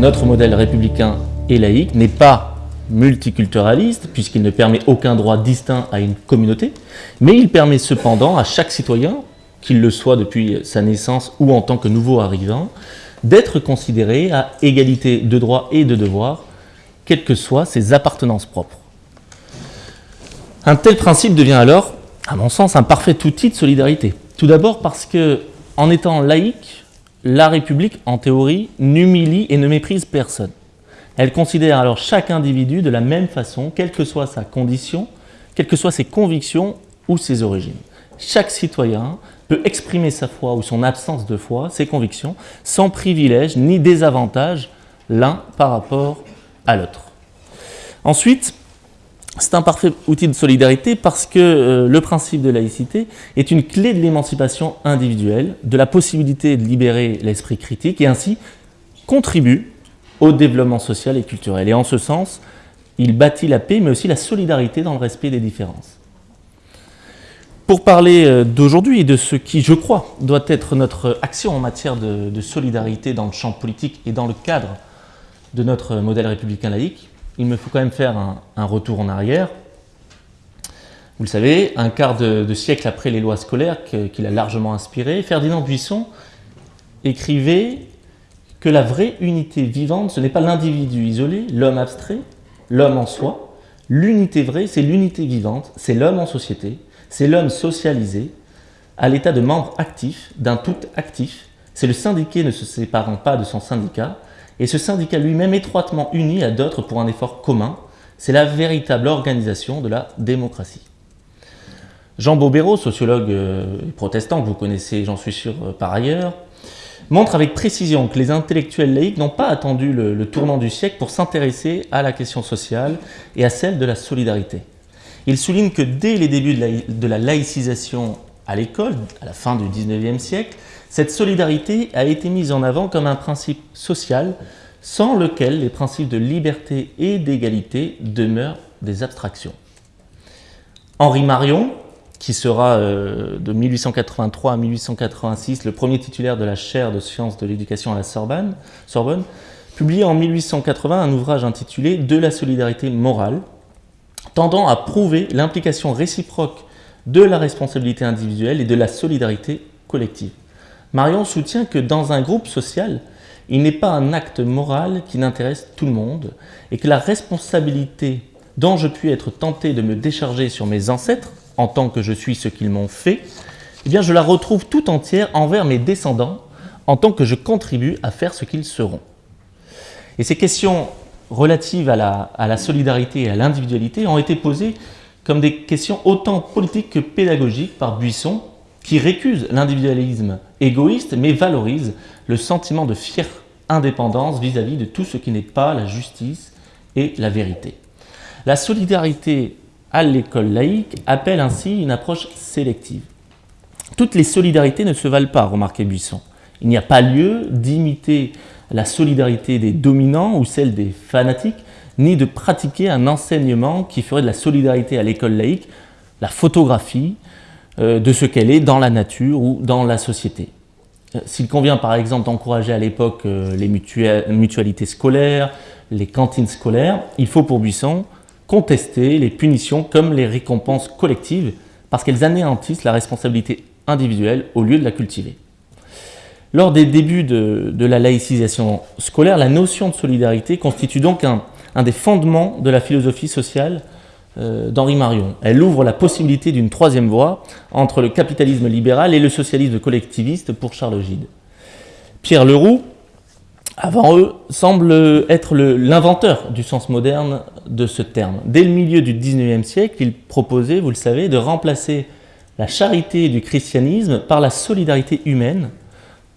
Notre modèle républicain et laïque n'est pas multiculturaliste, puisqu'il ne permet aucun droit distinct à une communauté, mais il permet cependant à chaque citoyen, qu'il le soit depuis sa naissance ou en tant que nouveau arrivant, d'être considéré à égalité de droits et de devoirs, quelles que soient ses appartenances propres. Un tel principe devient alors, à mon sens, un parfait outil de solidarité. Tout d'abord parce que, en étant laïque, la République, en théorie, n'humilie et ne méprise personne. Elle considère alors chaque individu de la même façon, quelle que soit sa condition, quelles que soient ses convictions ou ses origines. Chaque citoyen peut exprimer sa foi ou son absence de foi, ses convictions, sans privilège ni désavantage l'un par rapport à l'autre. Ensuite, c'est un parfait outil de solidarité parce que euh, le principe de laïcité est une clé de l'émancipation individuelle, de la possibilité de libérer l'esprit critique et ainsi contribue au développement social et culturel. Et en ce sens, il bâtit la paix mais aussi la solidarité dans le respect des différences. Pour parler euh, d'aujourd'hui et de ce qui, je crois, doit être notre action en matière de solidarité dans le champ politique et dans le cadre de notre modèle républicain laïque, il me faut quand même faire un, retour en arrière. Vous le savez, un quart de, siècle après les lois scolaires qu'il a largement inspirées, Ferdinand Buisson écrivait que la vraie unité vivante, ce n'est pas l'individu isolé, l'homme abstrait, l'homme en soi. L'unité vraie, c'est l'unité vivante, c'est l'homme en société, c'est l'homme socialisé, à l'état de membre actif, d'un tout actif. C'est le syndiqué ne se séparant pas de son syndicat, et ce syndicat lui-même étroitement uni à d'autres pour un effort commun, c'est la véritable organisation de la démocratie. Jean Bobéro, sociologue euh, protestant que vous connaissez, j'en suis sûr, euh, par ailleurs, montre avec précision que les intellectuels laïcs n'ont pas attendu le, tournant du siècle pour s'intéresser à la question sociale et à celle de la solidarité. Il souligne que dès les débuts de la, de la laïcisation à l'école, à la fin du 19e siècle, cette solidarité a été mise en avant comme un principe social sans lequel les principes de liberté et d'égalité demeurent des abstractions. Henri Marion, qui sera euh, de 1883 à 1886 le premier titulaire de la chaire de sciences de l'éducation à la Sorbonne, Sorbonne, publie en 1880 un ouvrage intitulé « De la solidarité morale », tendant à prouver l'implication réciproque de la responsabilité individuelle et de la solidarité collective. Marion soutient que dans un groupe social, il n'est pas un acte moral qui n'intéresse tout le monde et que la responsabilité dont je puis être tenté de me décharger sur mes ancêtres, en tant que je suis ce qu'ils m'ont fait, eh bien je la retrouve tout entière envers mes descendants, en tant que je contribue à faire ce qu'ils seront. Et ces questions relatives à la, à la solidarité et à l'individualité ont été posées comme des questions autant politiques que pédagogiques par Buisson, qui récuse l'individualisme égoïste, mais valorise le sentiment de fière indépendance vis-à-vis de tout ce qui n'est pas la justice et la vérité. La solidarité à l'école laïque appelle ainsi une approche sélective. Toutes les solidarités ne se valent pas, remarquait Buisson. Il n'y a pas lieu d'imiter la solidarité des dominants ou celle des fanatiques, ni de pratiquer un enseignement qui ferait de la solidarité à l'école laïque la photographie euh, de ce qu'elle est dans la nature ou dans la société. Euh, s'il convient par exemple d'encourager à l'époque euh, les mutualités scolaires, les cantines scolaires, il faut pour Buisson contester les punitions comme les récompenses collectives parce qu'elles anéantissent la responsabilité individuelle au lieu de la cultiver. Lors des débuts de, la laïcisation scolaire, la notion de solidarité constitue donc un, un des fondements de la philosophie sociale euh, d'Henri Marion. Elle ouvre la possibilité d'une troisième voie entre le capitalisme libéral et le socialisme collectiviste pour Charles Gide. Pierre Leroux, avant eux, semble être l'inventeur du sens moderne de ce terme. Dès le milieu du 19e siècle, il proposait, vous le savez, de remplacer la charité du christianisme par la solidarité humaine,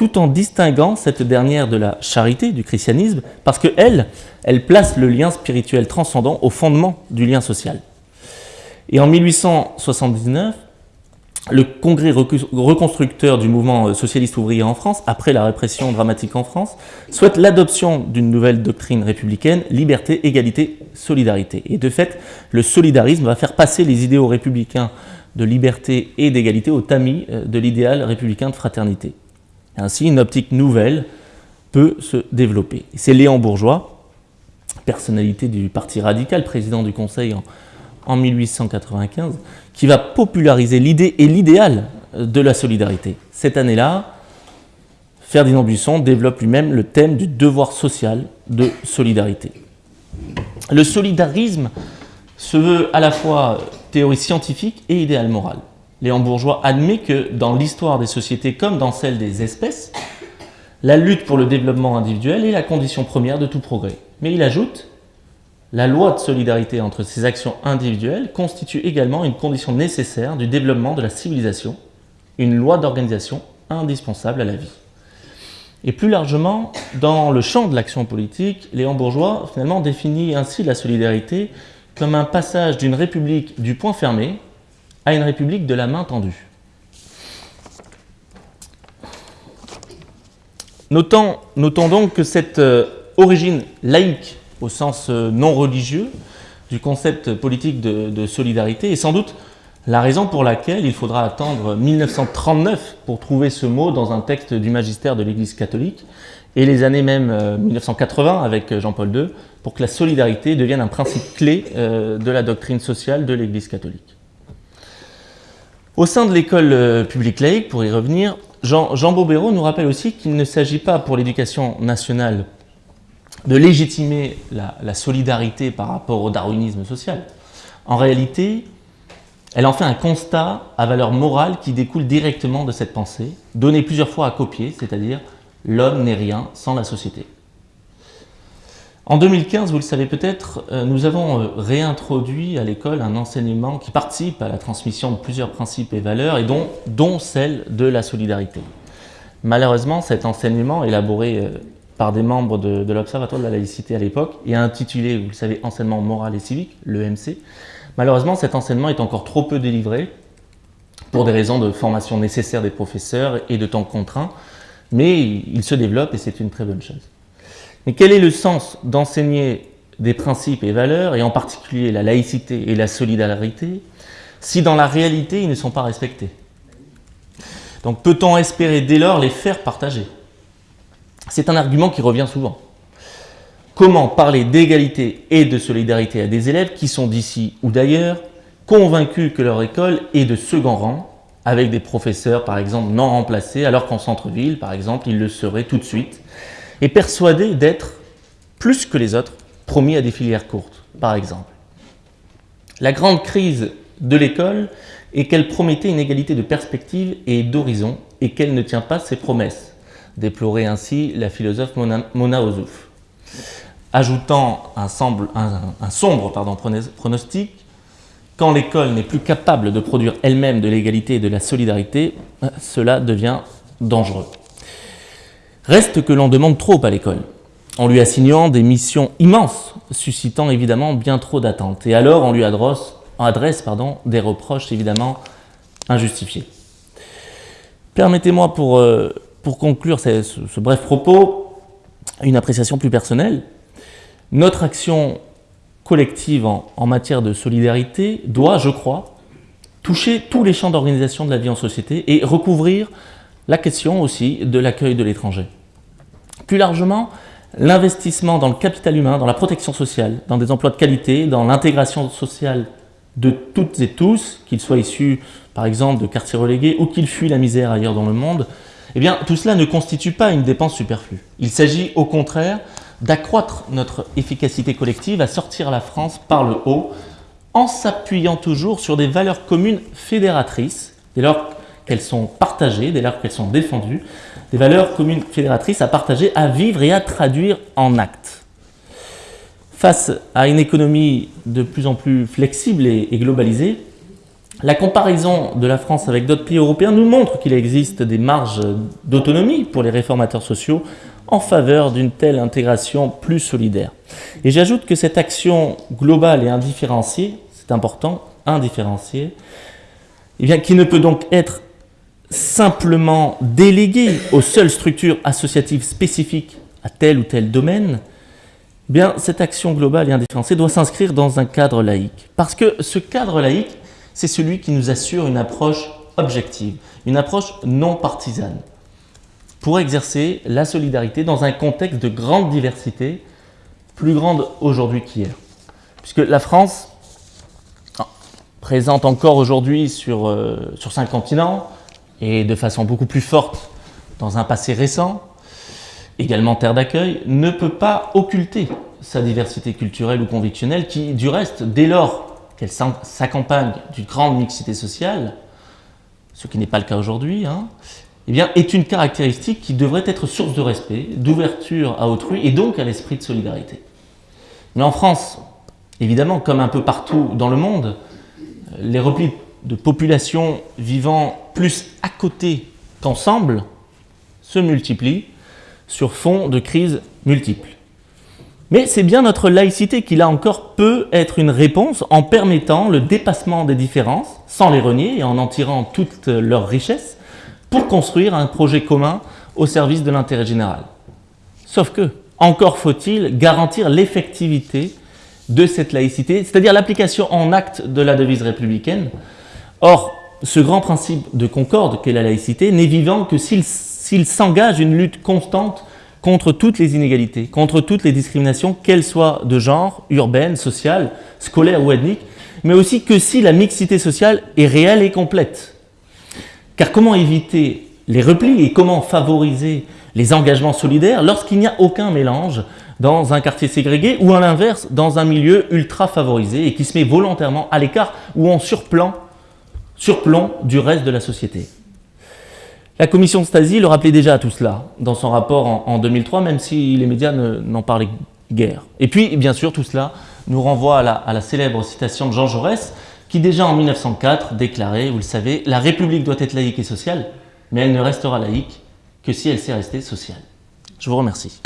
tout en distinguant cette dernière de la charité du christianisme, parce qu'elle, elle place le lien spirituel transcendant au fondement du lien social. Et en 1879, le congrès reconstructeur du mouvement socialiste ouvrier en France, après la répression dramatique en France, souhaite l'adoption d'une nouvelle doctrine républicaine, liberté, égalité, solidarité. Et de fait, le solidarisme va faire passer les idéaux républicains de liberté et d'égalité au tamis euh, de l'idéal républicain de fraternité. Ainsi, une optique nouvelle peut se développer. C'est Léon Bourgeois, personnalité du Parti radical, président du Conseil en, en 1895, qui va populariser l'idée et l'idéal de la solidarité. Cette année-là, Ferdinand Buisson développe lui-même le thème du devoir social de solidarité. Le solidarisme se veut à la fois théorie scientifique et idéal moral. Léon Bourgeois admet que dans l'histoire des sociétés comme dans celle des espèces, la lutte pour le développement individuel est la condition première de tout progrès. Mais il ajoute la loi de solidarité entre ces actions individuelles constitue également une condition nécessaire du développement de la civilisation, une loi d'organisation indispensable à la vie. Et plus largement, dans le champ de l'action politique, Léon Bourgeois finalement définit ainsi la solidarité comme un passage d'une république du point fermé à une république de la main tendue. Notons, donc que cette euh, origine laïque, au sens euh, non religieux, du concept politique de, solidarité est sans doute la raison pour laquelle il faudra attendre 1939 pour trouver ce mot dans un texte du magistère de l'Église catholique, et les années même 1980 euh, avec Jean-Paul II, pour que la solidarité devienne un principe clé de la doctrine sociale de l'Église catholique. Au sein de l'école euh, publique laïque, pour y revenir, Jean, Jean nous rappelle aussi qu'il ne s'agit pas pour l'éducation nationale de légitimer la solidarité par rapport au darwinisme social. En réalité, elle en fait un constat à valeur morale qui découle directement de cette pensée, donnée plusieurs fois à copier, c'est-à-dire « l'homme n'est rien sans la société ». En 2015, vous le savez peut-être, euh, nous avons euh, réintroduit à l'école un enseignement qui participe à la transmission de plusieurs principes et valeurs, et dont, celle de la solidarité. Malheureusement, cet enseignement, élaboré euh, par des membres de, de l'Observatoire de la laïcité à l'époque, et intitulé, vous le savez, Enseignement moral et civique, l'EMC, Malheureusement, cet enseignement est encore trop peu délivré pour des raisons de formation nécessaire des professeurs et de temps contraint, mais il se développe et c'est une très bonne chose. Mais quel est le sens d'enseigner des principes et valeurs, et en particulier la laïcité et la solidarité, si dans la réalité ils ne sont pas respectés? Donc peut-on espérer dès lors les faire partager? C'est un argument qui revient souvent. Comment parler d'égalité et de solidarité à des élèves qui sont d'ici ou d'ailleurs, convaincus que leur école est de second rang, avec des professeurs par exemple non remplacés, alors qu'en centre-ville par exemple ils le seraient tout de suite, et persuadés d'être plus que les autres promis à des filières courtes par exemple. La grande crise de l'école est qu'elle promettait une égalité de perspective et d'horizon et qu'elle ne tient pas ses promesses, déplorait ainsi la philosophe Mona, Mona Ozouf ajoutant un, sombre pronostic, quand l'école n'est plus capable de produire elle-même de l'égalité et de la solidarité, cela devient dangereux. Reste que l'on demande trop à l'école, en lui assignant des missions immenses, suscitant évidemment bien trop d'attentes. Et alors on lui adresse, adresse pardon, des reproches évidemment injustifiés. Permettez-moi pour, euh, pour conclure ce, ce bref propos, une appréciation plus personnelle. Notre action collective en, matière de solidarité doit, je crois, toucher tous les champs d'organisation de la vie en société et recouvrir la question aussi de l'accueil de l'étranger. Plus largement, l'investissement dans le capital humain, dans la protection sociale, dans des emplois de qualité, dans l'intégration sociale de toutes et tous, qu'ils soient issus par exemple de quartiers relégués ou qu'ils fuient la misère ailleurs dans le monde, eh bien tout cela ne constitue pas une dépense superflue. Il s'agit au contraire d'accroître notre efficacité collective à sortir la France par le haut en s'appuyant toujours sur des valeurs communes fédératrices, dès lors qu'elles sont partagées, dès lors qu'elles sont défendues, des valeurs communes fédératrices à partager, à vivre et à traduire en actes. Face à une économie de plus en plus flexible et, globalisée, la comparaison de la France avec d'autres pays européens nous montre qu'il existe des marges d'autonomie pour les réformateurs sociaux en faveur d'une telle intégration plus solidaire. Et j'ajoute que cette action globale et indifférenciée, c'est important, indifférenciée, eh bien, qui ne peut donc être simplement déléguée aux seules structures associatives spécifiques à tel ou tel domaine, eh bien, cette action globale et indifférenciée doit s'inscrire dans un cadre laïque. Parce que ce cadre laïque, c'est celui qui nous assure une approche objective, une approche non partisane. pour exercer la solidarité dans un contexte de grande diversité, plus grande aujourd'hui qu'hier. Puisque la France, présente encore aujourd'hui sur, euh, sur cinq continents, et de façon beaucoup plus forte dans un passé récent, également terre d'accueil, ne peut pas occulter sa diversité culturelle ou convictionnelle qui, du reste, dès lors qu'elle s'accompagne d'une grande mixité sociale, ce qui n'est pas le cas aujourd'hui, hein, eh bien, est une caractéristique qui devrait être source de respect, d'ouverture à autrui et donc à l'esprit de solidarité. Mais en France, évidemment, comme un peu partout dans le monde, les replis de populations vivant plus à côté qu'ensemble se multiplient sur fond de crises multiples. Mais c'est bien notre laïcité qui, là encore, peut être une réponse en permettant le dépassement des différences, sans les renier et en en tirant toute leur richesse, pour construire un projet commun au service de l'intérêt général. Sauf que, encore faut-il garantir l'effectivité de cette laïcité, c'est-à-dire l'application en acte de la devise républicaine. Or, ce grand principe de concorde qu'est la laïcité n'est vivant que s'il s'engage une lutte constante contre toutes les inégalités, contre toutes les discriminations, qu'elles soient de genre, urbaines, sociales, scolaires ou ethniques, mais aussi que si la mixité sociale est réelle et complète. Car comment éviter les replis et comment favoriser les engagements solidaires lorsqu'il n'y a aucun mélange dans un quartier ségrégué ou à l'inverse dans un milieu ultra favorisé et qui se met volontairement à l'écart ou en surplomb, surplomb du reste de la société. La commission Stasi le rappelait déjà à tout cela dans son rapport en, 2003, même si les médias n'en parlaient guère. Et puis, bien sûr, tout cela nous renvoie à la, à la célèbre citation de Jean Jaurès, qui déjà en 1904 déclarait, vous le savez, « La République doit être laïque et sociale, mais elle ne restera laïque que si elle sait rester sociale ». Je vous remercie.